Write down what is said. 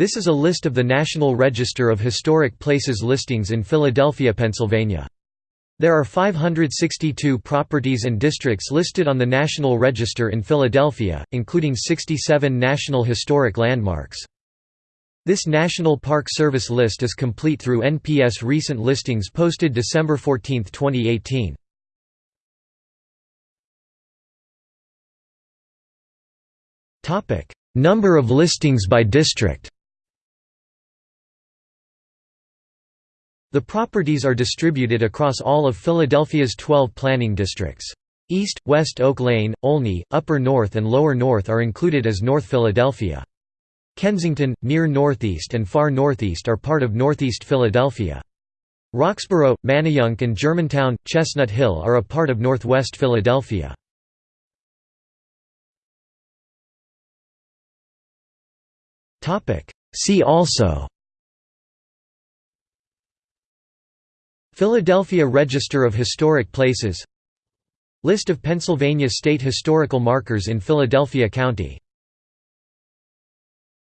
This is a list of the National Register of Historic Places listings in Philadelphia, Pennsylvania. There are 562 properties and districts listed on the National Register in Philadelphia, including 67 National Historic Landmarks. This National Park Service list is complete through NPS recent listings posted December 14, 2018. Number of listings by district The properties are distributed across all of Philadelphia's 12 planning districts. East, West Oak Lane, Olney, Upper North and Lower North are included as North Philadelphia. Kensington, near Northeast and Far Northeast are part of Northeast Philadelphia. Roxborough, Manayunk and Germantown, Chestnut Hill are a part of Northwest Philadelphia. See also Philadelphia Register of Historic Places. List of Pennsylvania state historical markers in Philadelphia County